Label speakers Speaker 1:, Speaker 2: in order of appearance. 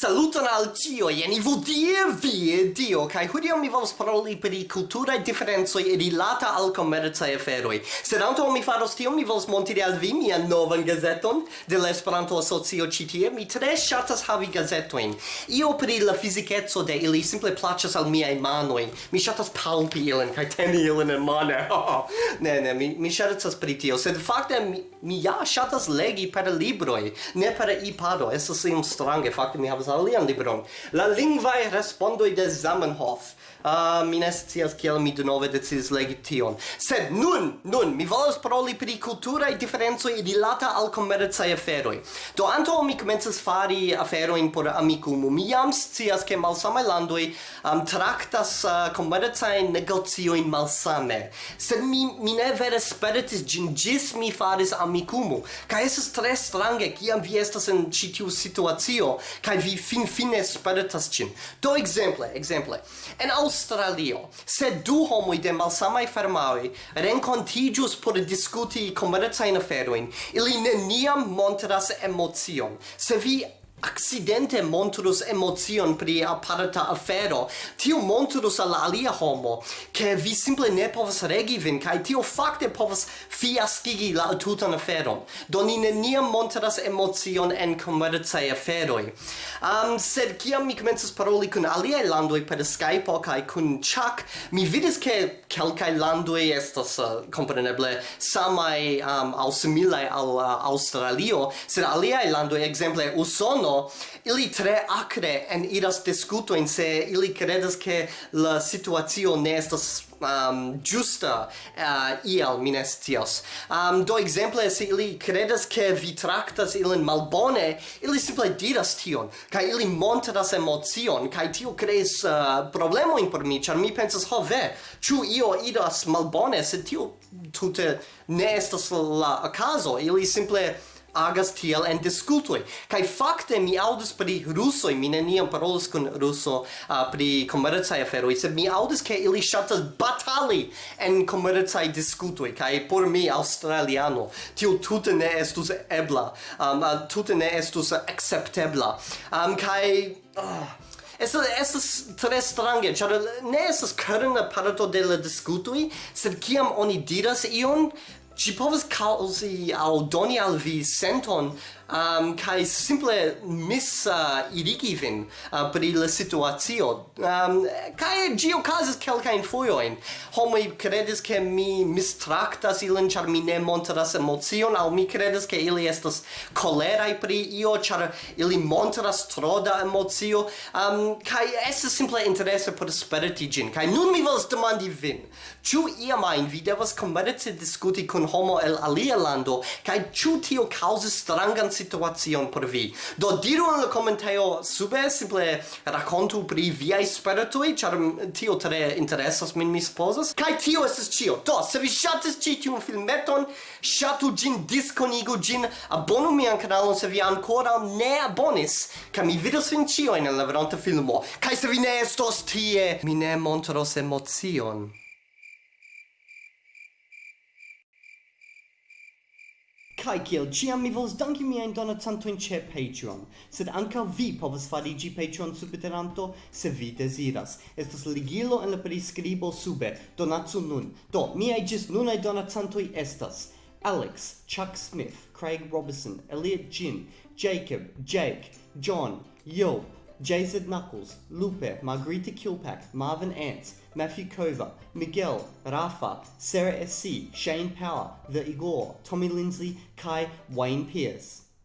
Speaker 1: Saluton al tio, jen Ivo die vi, dio, kai hodiaŭ mi volos paroli pri kulturaj e rilata al commerce e feroi. Sed anto mi faros tio, mi volos montri al vi mian novan gazeton de l'Esperanto Asocio citie. Mi tre shatas havi gazetoin. Io pri la fizikeco de ili simple placas al miei manoi, Mi shatas palpi ilin kai teni ilin en mano. ne, ne, mi mi shatas per tio, sed fakte mi, mi ja shatas legi per libroi, ne per iPado. Estas iom strange, fakte mi havas alian libron, la lingvae respondoi de Zamenhof. Ah, uh, mi ne scias kiel mi denove decidis legi tion. Sed nun, nun, mi volas paroli pri culturae differenzoi rilata al commercae aferoi. Do anto mi comences fari aferoin por amicumu, mi jam scias che malsamai landoi um, tractas uh, ah, commercae negozioin malsame. Sed mi, mi ne vere speritis gin gis mi faris amicumu. Ca eses tre strange, kiam vi estas in citiu situatio, ca vi fin fine spartas cin. Do exemple, exemple. En Australio, se du homoi de malsamai farmaoi rencontigius por discuti comercain aferoin, ili neniam montras emocion. Se vi accidente montrus emocion pri aparta afero. Tio montrus al alia homo che vi simple ne povas regi vin kai tio fakte povas fiaskigi la tutan aferon. Do ni neniam montras emocion en komercaj aferoj. Um, sed kiam mi komencas paroli kun aliaj landoj per Skype kai kun Chuck mi vidis ke kelkaj landoj estas uh, kompreneble samaj um, au similaj al eh, uh, Australio, sed aliaj landoj ekzemple Usono mondo ili tre acre en iras discuto in se ili credas che la situazio ne estas um, giusta uh, iel minestios. Um, do exemple, se ili credas che vi tractas ilin malbone, ili simple diras tion, kai ili montras emocion, kai tio crees uh, problemoin por mi, char mi pensas, ho ve, ciu io idas malbone, se tio tute ne estas la, la caso, ili simple agas tiel en discutoi. Kai fakte mi audis pri rusoi, mi neniam parolis kun ruso uh, pri komercaj aferoj, sed mi audis ke ili ŝatas batali en komercaj diskutoj kaj por mi australiano tio tute ne estus ebla, um, uh, tute ne estus acceptebla. Um, kai uh, ah, Estas estas tre strange, ĉar ne estas kerna parto de la diskutoj, sed kiam oni diras ion, ci povas causi aŭ doni al vi senton um, kai simple mis uh, irigi vin uh, pri la situazio um, kai gi okazas kelkajn foioin. Homo kredis ke mi mistracta ilin char mi ne montras emocion au mi credes ke ili estas koleraj pri io char ili montras troda emocio um, kai es simple interesse por sperti gin. Kai nun mi vols demandi vin. Ĉu iamajn vi devas komerce diskuti kun homo el alia lando? Kai ĉu tio causis strangan situacion por vi. Do diru en la komentejo sube, simple rakontu pri viaj spertoj, ĉar tio tre interesas min, mi supozas. Kaj tio estas ĉio. Do, se vi ŝatis ĉi tiun filmeton, ŝatu ĝin, diskonigu ĝin, abonu mian kanalon se vi ankoraŭ ne abonis, kaj mi vidos vin ĉiujn en la veronta filmo. Kaj se vi ne estos tie, mi ne montros emocion. Kai kiel ciam mi vols danki miajn donacantojn che Patreon, sed anka vi povas fariĝi Patreon subtenanto se vi desiras. Estas ligilo en la prescribo sube. donatsu nun. Do, miaj ĝis nunaj donacantoj estas Alex, Chuck Smith, Craig Robinson, Elliot Jin, Jacob, Jake, John, Yo, Jason Knuckles, Lupe, Margarita Kilpack, Marvin Ants, Matthew Kova, Miguel, Rafa, Sarah S.C., Shane Power, The Igor, Tommy Lindsay, Kai, Wayne Pierce.